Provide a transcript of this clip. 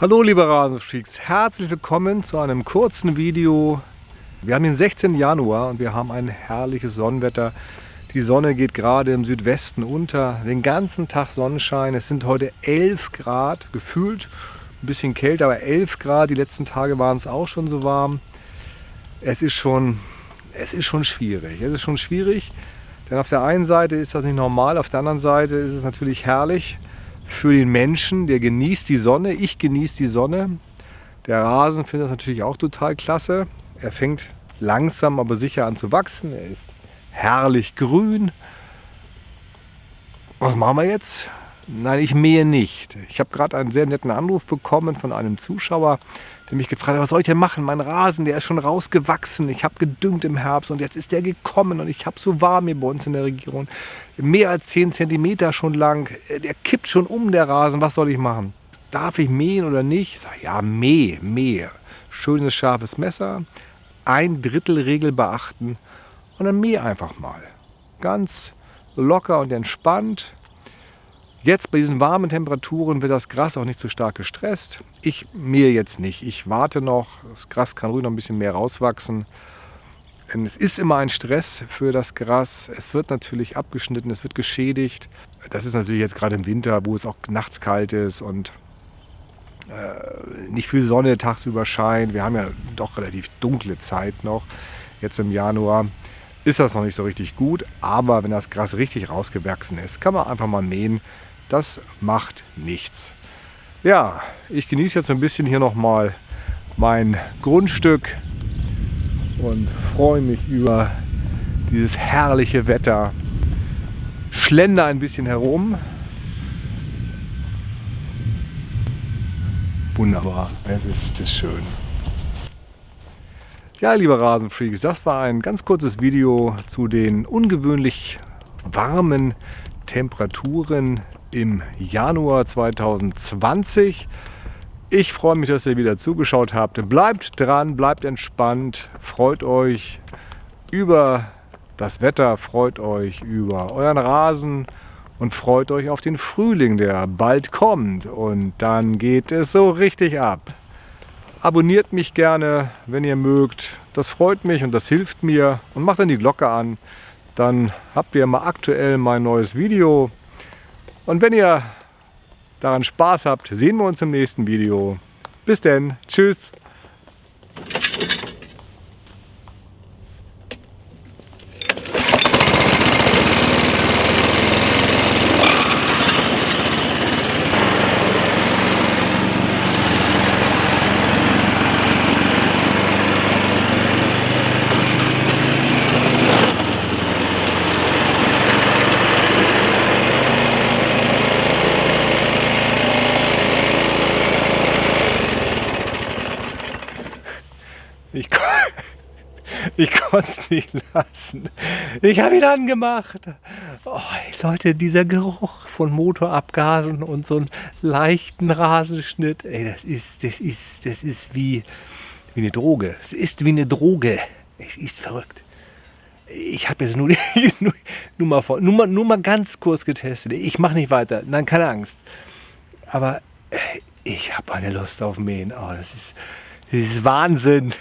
Hallo liebe Rasenfreaks, herzlich willkommen zu einem kurzen Video. Wir haben den 16. Januar und wir haben ein herrliches Sonnenwetter. Die Sonne geht gerade im Südwesten unter, den ganzen Tag Sonnenschein. Es sind heute 11 Grad, gefühlt ein bisschen kälter, aber 11 Grad. Die letzten Tage waren es auch schon so warm. Es ist schon, es ist schon schwierig. Es ist schon schwierig, denn auf der einen Seite ist das nicht normal, auf der anderen Seite ist es natürlich herrlich für den Menschen, der genießt die Sonne. Ich genieße die Sonne. Der Rasen findet das natürlich auch total klasse. Er fängt langsam, aber sicher an zu wachsen. Er ist herrlich grün. Was machen wir jetzt? Nein, ich mähe nicht. Ich habe gerade einen sehr netten Anruf bekommen von einem Zuschauer, der mich gefragt hat, was soll ich denn machen? Mein Rasen, der ist schon rausgewachsen. Ich habe gedüngt im Herbst und jetzt ist der gekommen und ich habe so warm hier bei uns in der Region. Mehr als 10 cm schon lang. Der kippt schon um, der Rasen. Was soll ich machen? Darf ich mähen oder nicht? Ich sage, ja, mäh, mäh. Schönes, scharfes Messer. Ein Drittel Regel beachten und dann mäh einfach mal. Ganz locker und entspannt Jetzt bei diesen warmen Temperaturen wird das Gras auch nicht so stark gestresst. Ich mähe jetzt nicht. Ich warte noch. Das Gras kann ruhig noch ein bisschen mehr rauswachsen. Es ist immer ein Stress für das Gras. Es wird natürlich abgeschnitten, es wird geschädigt. Das ist natürlich jetzt gerade im Winter, wo es auch nachts kalt ist und äh, nicht viel Sonne tagsüber scheint. Wir haben ja doch relativ dunkle Zeit noch, jetzt im Januar ist das noch nicht so richtig gut. Aber wenn das Gras richtig rausgewachsen ist, kann man einfach mal mähen. Das macht nichts. Ja, ich genieße jetzt ein bisschen hier nochmal mein Grundstück und freue mich über dieses herrliche Wetter. Schlender ein bisschen herum. Wunderbar, es ist, ist schön. Ja, liebe Rasenfreaks, das war ein ganz kurzes Video zu den ungewöhnlich warmen Temperaturen im Januar 2020. Ich freue mich, dass ihr wieder zugeschaut habt. Bleibt dran, bleibt entspannt, freut euch über das Wetter, freut euch über euren Rasen und freut euch auf den Frühling, der bald kommt. Und dann geht es so richtig ab. Abonniert mich gerne, wenn ihr mögt. Das freut mich und das hilft mir. Und macht dann die Glocke an. Dann habt ihr mal aktuell mein neues Video. Und wenn ihr daran Spaß habt, sehen wir uns im nächsten Video. Bis denn. Tschüss. Ich, ich konnte es nicht lassen. Ich habe ihn angemacht. Oh, Leute, dieser Geruch von Motorabgasen und so einen leichten Rasenschnitt, ey, das ist, das ist, das ist wie, wie eine Droge. Es ist wie eine Droge. Es ist verrückt. Ich habe jetzt nur, nur, nur, mal vor, nur, mal, nur mal ganz kurz getestet. Ich mache nicht weiter. Nein, keine Angst. Aber äh, ich habe eine Lust auf Mähen. Oh, das ist, das ist Wahnsinn.